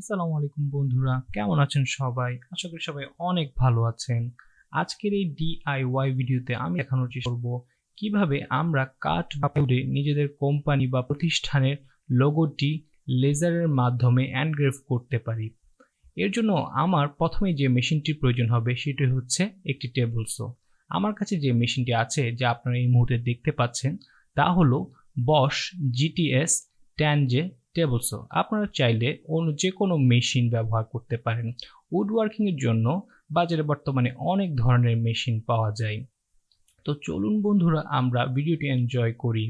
আসসালামু আলাইকুম বন্ধুরা, কেমন আছেন সবাই? আশা করি সবাই অনেক ভালো আছেন। আজকের এই ডিআইওয়াই ভিডিওতে আমি দেখানোর চেষ্টা করব কীভাবে আমরা কাঠ বা পুড়ে নিজেদের কোম্পানি বা প্রতিষ্ঠানের লোগোটি লেজারের মাধ্যমে এনগ্রেভ করতে পারি। এর জন্য আমার প্রথমে যে মেশিনটির প্রয়োজন হবে সেটি হচ্ছে একটি টেবলসো আমার কাছে যে মেশিনটি আছে, যা আপনারা এই মুহূর্তে দেখতে পাচ্ছেন, তা হলো বস জিটিএস ট্যানজে টেবলসো আপনারা চাইলে অন্য যে কোনো মেশিন ব্যবহার করতে পারেন। উড ওয়ার্কিংয়ের জন্য বাজারে বর্তমানে অনেক ধরনের মেশিন পাওয়া যায়। তো চলুন বন্ধুরা, আমরা ভিডিওটি এনজয় করি।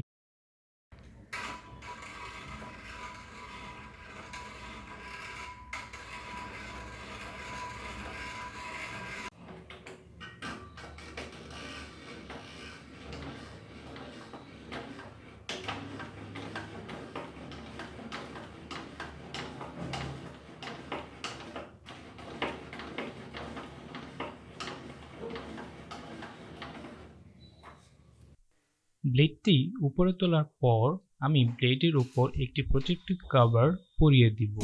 ব্লেডটি উপরে তোলার পর আমি ব্লেডের উপর একটি প্রোটেক্টিভ কভার পরিয়ে দিব।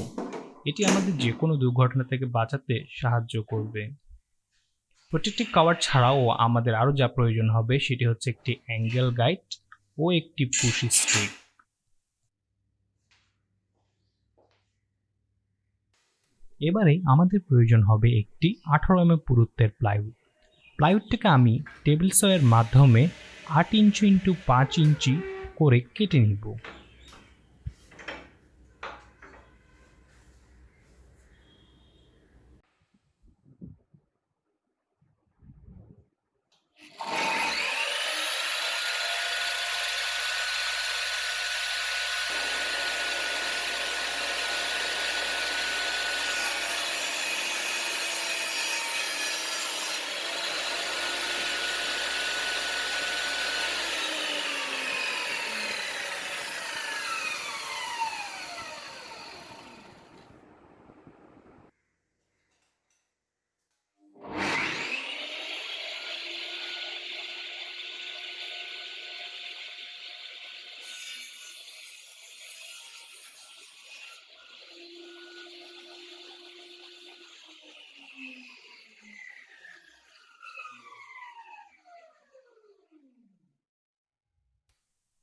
এটি আমাদের যে কোনো দুর্ঘটনা থেকে বাঁচাতে সাহায্য করবে। প্রোটেক্টিভ কভার ছাড়াও আমাদের আরও যা প্রয়োজন হবে সেটি হচ্ছে একটি অ্যাঙ্গেল গাইড ও একটি পুশি স্টিক এবারে আমাদের প্রয়োজন হবে একটি আঠারো এম পুরুত্বের প্লাইউড প্লাইউডটিকে আমি টেবিল সয়ের মাধ্যমে আট ইঞ্চি ইন্টু পাঁচ ইঞ্চি করে কেটে নিব।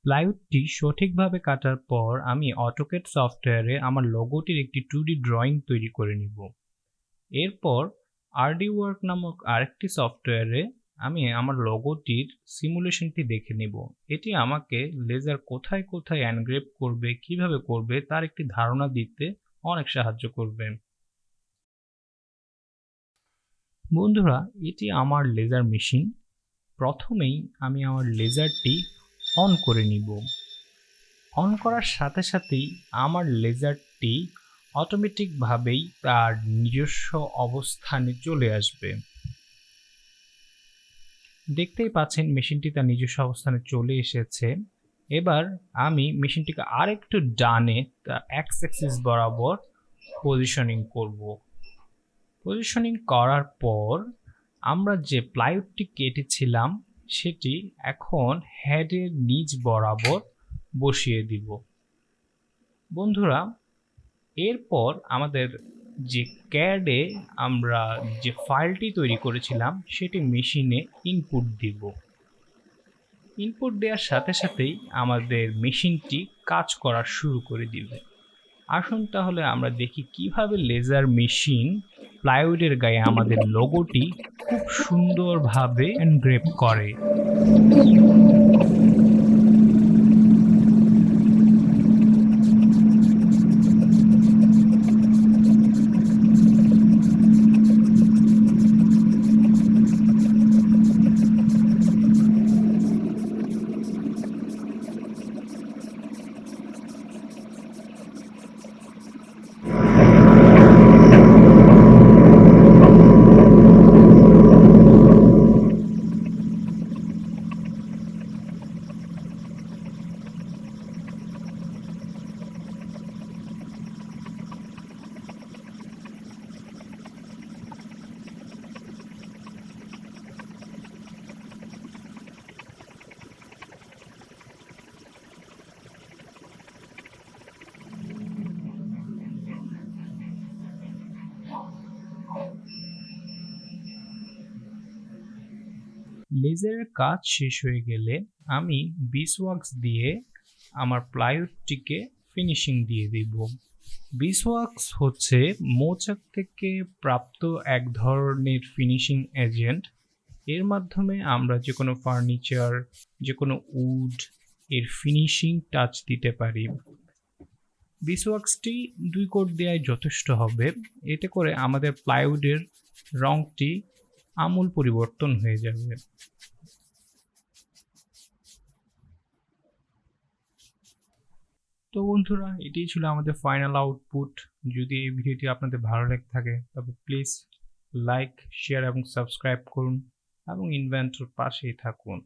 প্লাইউডটি সঠিকভাবে কাটার পর আমি অটোকেট সফটওয়্যারে আমার লোগোটির একটি টু ড্রয়িং তৈরি করে নিব। এরপর আরডি ওয়ার্ক নামক আরেকটি সফটওয়্যারে আমি আমার লোগোটির সিমুলেশনটি দেখে নিব। এটি আমাকে লেজার কোথায় কোথায় অ্যানগ্রেভ করবে, কীভাবে করবে, তার একটি ধারণা দিতে অনেক সাহায্য করবে। বন্ধুরা, এটি আমার লেজার মেশিন প্রথমেই আমি আমার লেজারটি অন করে নিব। অন করার সাথে সাথেই আমার লেজারটি অটোমেটিকভাবেই তার নিজস্ব অবস্থানে চলে আসবে। দেখতেই পাচ্ছেন মেশিনটি তার নিজস্ব অবস্থানে চলে এসেছে। এবার আমি মেশিনটিকে আরেকটু ডানে এক্স অ্যাক্সিস বরাবর পজিশনিং করব। পজিশনিং করার পর আমরা যে প্লাইউডটি কেটেছিলাম সেটি এখন হেডের নিচ বরাবর বসিয়ে দিব। বন্ধুরা, এরপর আমাদের যে ক্যাডে আমরা যে ফাইলটি তৈরি করেছিলাম, সেটি মেশিনে ইনপুট দিব। ইনপুট দেওয়ার সাথে সাথেই আমাদের মেশিনটি কাজ করা শুরু করে দিবে। আসুন তাহলে আমরা দেখি কীভাবে লেজার মেশিন প্লাইউডের গায়ে আমাদের লোগোটি খুব সুন্দরভাবে এনগ্রেভ করে। লেজারের কাজ শেষ হয়ে গেলে আমি বিসওয়াক্স দিয়ে আমার প্লাইউডটিকে ফিনিশিং দিয়ে দিব। বিসওয়াক্স হচ্ছে মৌচাক থেকে প্রাপ্ত এক ধরনের ফিনিশিং এজেন্ট এর মাধ্যমে আমরা যে কোনো ফার্নিচার যে কোনো উড এর ফিনিশিং টাচ দিতে পারি। বিসওয়াক্সটি দুই কোট দেওয়াই যথেষ্ট হবে। এতে করে আমাদের প্লাইউডের রংটি আমূল পরিবর্তন হয়ে যাবে। তো বন্ধুরা, এটাই ছিল আমাদের ফাইনাল আউটপুট যদি এই ভিডিওটি আপনাদের ভালো লেগে থাকে, তবে প্লিজ লাইক শেয়ার এবং সাবস্ক্রাইব করুন এবং ইনভেন্টর পাশেই থাকুন।